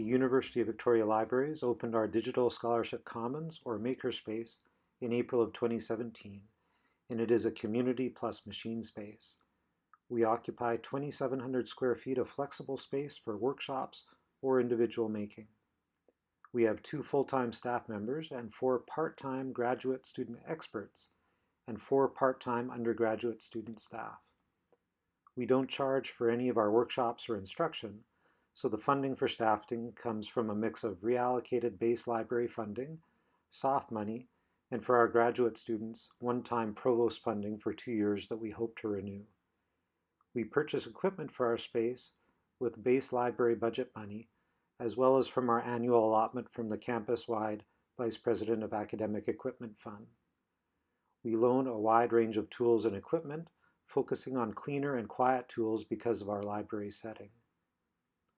the University of Victoria Libraries opened our Digital Scholarship Commons, or Makerspace, in April of 2017, and it is a community plus machine space. We occupy 2,700 square feet of flexible space for workshops or individual making. We have two full-time staff members and four part-time graduate student experts and four part-time undergraduate student staff. We don't charge for any of our workshops or instruction, so the funding for staffing comes from a mix of reallocated base library funding, soft money, and for our graduate students, one-time provost funding for two years that we hope to renew. We purchase equipment for our space with base library budget money, as well as from our annual allotment from the campus-wide Vice President of Academic Equipment Fund. We loan a wide range of tools and equipment, focusing on cleaner and quiet tools because of our library setting.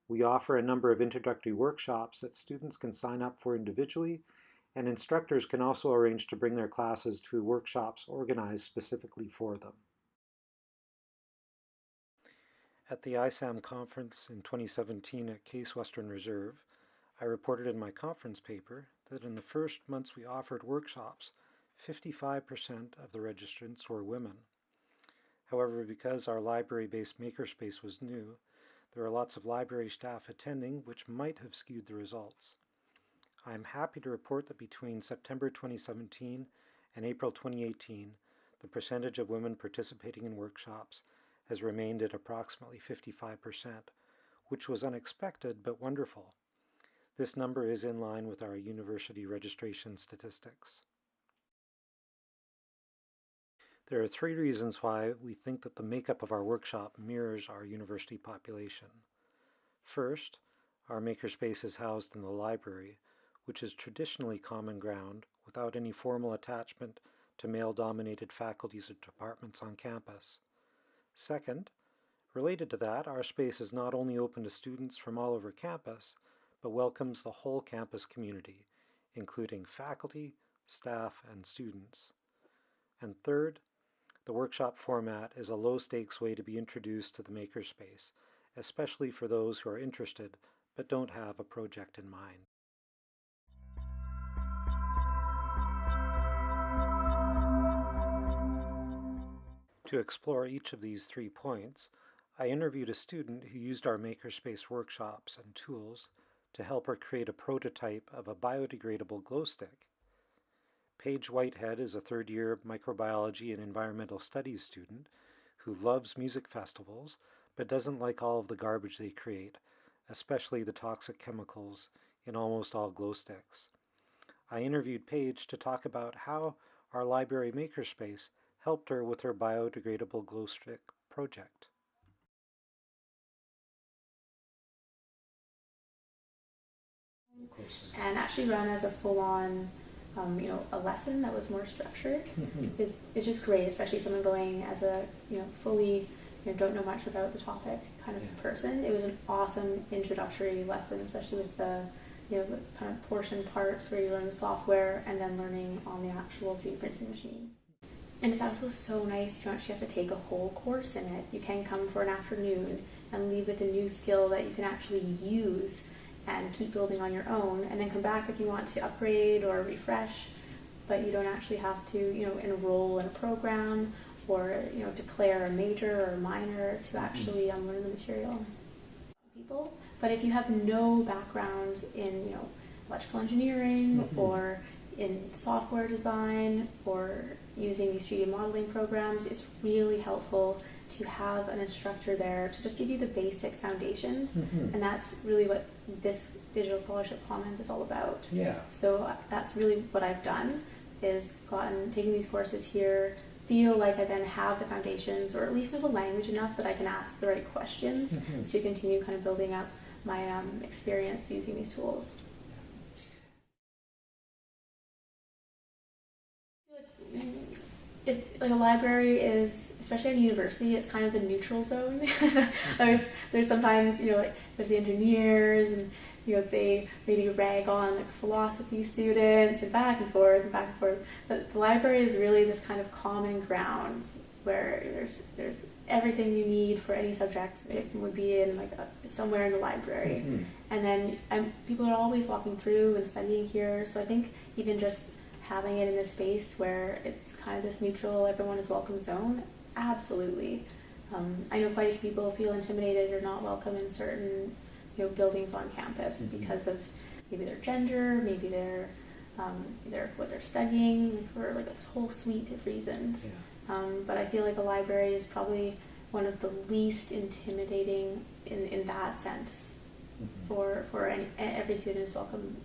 We offer a number of introductory workshops that students can sign up for individually, and instructors can also arrange to bring their classes to workshops organized specifically for them. At the ISAM conference in 2017 at Case Western Reserve, I reported in my conference paper that in the first months we offered workshops, 55% of the registrants were women. However, because our library-based makerspace was new, there are lots of library staff attending which might have skewed the results. I am happy to report that between September 2017 and April 2018, the percentage of women participating in workshops has remained at approximately 55%, which was unexpected but wonderful. This number is in line with our university registration statistics. There are three reasons why we think that the makeup of our workshop mirrors our university population. First, our makerspace is housed in the library, which is traditionally common ground without any formal attachment to male-dominated faculties or departments on campus. Second, related to that, our space is not only open to students from all over campus, but welcomes the whole campus community, including faculty, staff, and students. And third, the workshop format is a low-stakes way to be introduced to the makerspace, especially for those who are interested but don't have a project in mind. To explore each of these three points, I interviewed a student who used our makerspace workshops and tools to help her create a prototype of a biodegradable glow stick. Paige Whitehead is a third-year microbiology and environmental studies student who loves music festivals but doesn't like all of the garbage they create, especially the toxic chemicals in almost all glow sticks. I interviewed Paige to talk about how our library makerspace helped her with her biodegradable glow stick project. And actually run as a full-on, um, you know, a lesson that was more structured mm-hmm. is is just great, especially someone going as a you know fully you know, don't know much about the topic kind of yeah. person. It was an awesome introductory lesson, especially with the you know the kind of portion parts where you learn the software and then learning on the actual 3D printing machine. And it's also so nice you don't actually have to take a whole course in it. You can come for an afternoon and leave with a new skill that you can actually use and keep building on your own and then come back if you want to upgrade or refresh but you don't actually have to you know enroll in a program or you know declare a major or a minor to mm-hmm. actually um, learn the material people but if you have no background in you know electrical engineering mm -hmm. or in software design or using these 3D modeling programs, it's really helpful to have an instructor there to just give you the basic foundations. Mm-hmm. And that's really what this Digital Scholarship Commons is all about. Yeah. So uh, that's really what I've done is gotten, taking these courses here, feel like I then have the foundations or at least know the language enough that I can ask the right questions mm-hmm. to continue kind of building up my um, experience using these tools. it, like a library is, especially at a university, it's kind of the neutral zone. there's, there's sometimes, you know, like, there's the engineers and, you know, they maybe rag on like philosophy students and back and forth and back and forth. But the library is really this kind of common ground where there's, there's everything you need for any subject it would be in like a, somewhere in the library. Mhm. And then um, people are always walking through and studying here. So I think even just having it in a space where it's kind of this neutral, everyone is welcome zone, absolutely. Um, I know quite a few people feel intimidated or not welcome in certain you know buildings on campus Mhm. because of maybe their gender, maybe their um, their what they're studying for like a whole suite of reasons. Yeah. Um, but I feel like a library is probably one of the least intimidating in, in that sense Mhm. for for any, every student is welcome